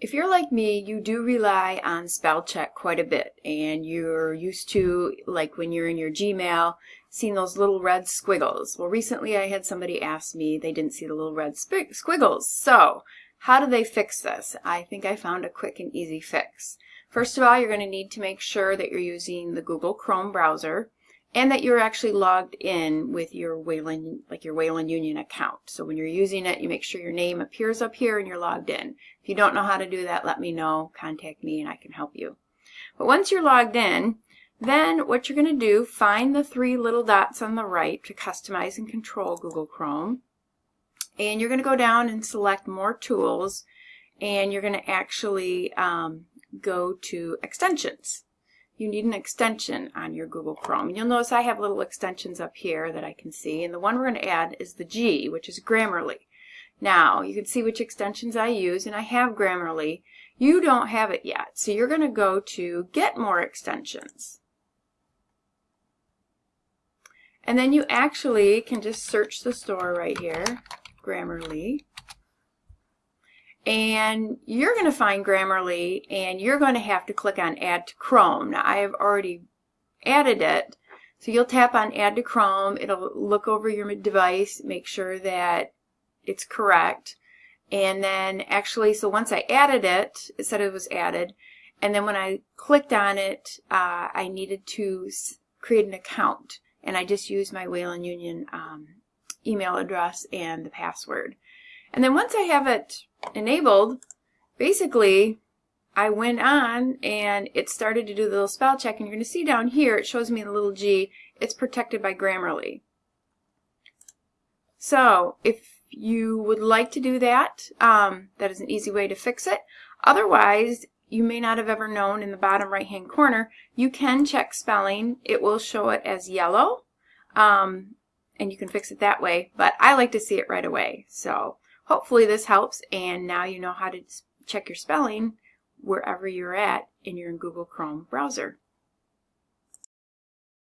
If you're like me, you do rely on spell check quite a bit and you're used to, like when you're in your Gmail, seeing those little red squiggles. Well, recently I had somebody ask me they didn't see the little red squiggles. So how do they fix this? I think I found a quick and easy fix. First of all, you're going to need to make sure that you're using the Google Chrome browser and that you're actually logged in with your Wayland, like your Wayland Union account. So when you're using it, you make sure your name appears up here and you're logged in. If you don't know how to do that, let me know, contact me and I can help you. But once you're logged in, then what you're going to do, find the three little dots on the right to customize and control Google Chrome. And you're going to go down and select more tools and you're going to actually um, go to extensions you need an extension on your Google Chrome. You'll notice I have little extensions up here that I can see. And the one we're going to add is the G, which is Grammarly. Now, you can see which extensions I use, and I have Grammarly. You don't have it yet, so you're going to go to Get More Extensions. And then you actually can just search the store right here, Grammarly and you're going to find Grammarly and you're going to have to click on add to Chrome. Now I have already added it so you'll tap on add to Chrome. It'll look over your device make sure that it's correct. And then actually so once I added it it said it was added and then when I clicked on it uh, I needed to create an account and I just used my Wayland Union um, email address and the password and then once I have it enabled, basically I went on and it started to do the little spell check and you're going to see down here it shows me the little G. It's protected by Grammarly. So if you would like to do that, um, that is an easy way to fix it. Otherwise, you may not have ever known in the bottom right hand corner, you can check spelling. It will show it as yellow um, and you can fix it that way, but I like to see it right away. So Hopefully this helps and now you know how to check your spelling wherever you're at in your Google Chrome browser.